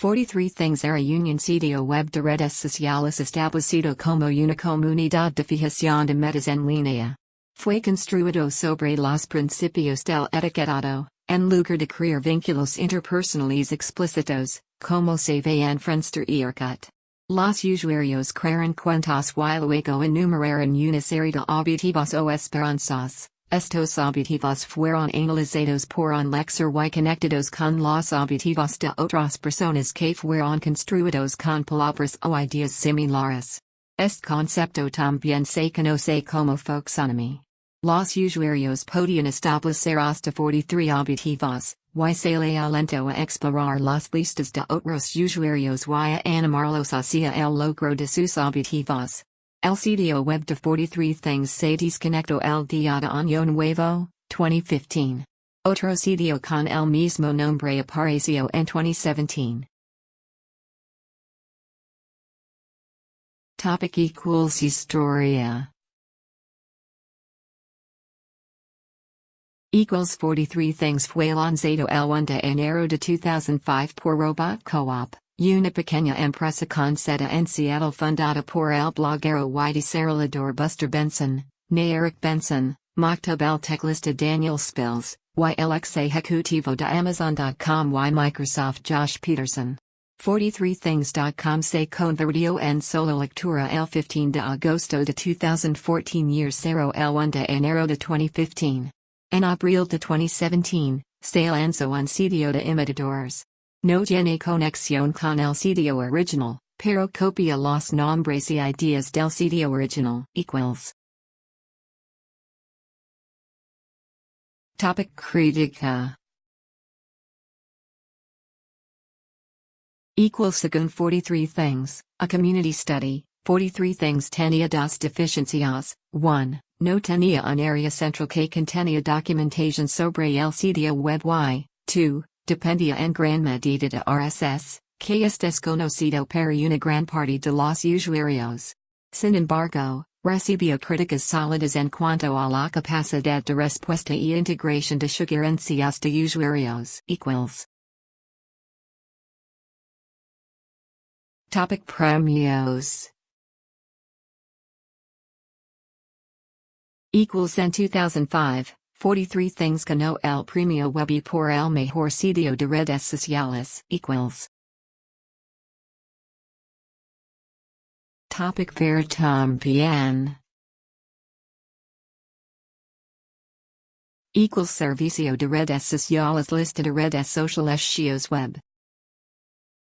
43 Things era union sitio web de redes sociales establecido como una comunidad de fijación de metas en línea. Fue construido sobre los principios del etiquetado, en lugar de crear vínculos interpersonales explícitos, como se ve en Friendster y Orkut. Los usuarios crearon cuentas y luego enumeraron una serie de objetivos o esperanzas. Estos objetivos fueron analizados por un lector y conectados con los objetivos de otras personas que fueron construidos con palabras o ideas similares. Este concepto también se conoce como folksonomy. Los usuarios podían establecer hasta 43 objetivos, y se le alentó a explorar las listas de otros usuarios y a animarlos hacia el logro de sus objetivos. El sitio web de 43 Things se desconectó el día de año nuevo, 2015. Otro sitio con el mismo nombre apareció en 2017. Topic equals Historia Equals 43 Things fue lanzado el 1 de enero de 2005 por Robot Co-op. Una pequeña empresa con sede en Seattle fundada por el bloguero y desarrollador Buster Benson, ne Erik Benson, Maktub el teclista Daniel Spils, y el ex ejecutivo de Amazon.com y Microsoft Josh Peterson. 43things.com se convirtió en solo lectura el 15 de agosto de 2014 y 0 el 1 de enero de 2015. En abril de 2017, se lanzó un sitio de imitadores. No tiene conexión con el sitio original, pero copia los nombres y ideas del sitio original. Equals. Topic Crítica Equals según 43 Things, a community study, 43 Things tenía dos deficiencias, 1. No tenía un área central que contenía documentación sobre el sitio web y, 2 dependía en gran medida de RSS, que es desconocido para una gran parte de los usuarios. Sin embargo, recibió críticas sólidas en cuanto a la capacidad de respuesta y integración de sugerencias de usuarios. Equals. Topic Premios Equals en 2005 43 Things no el premio Webby por el mejor sitio de redes sociales. Equals. Topic Ver también. Equals Servicio de redes sociales Lista de redes sociales Shios Web.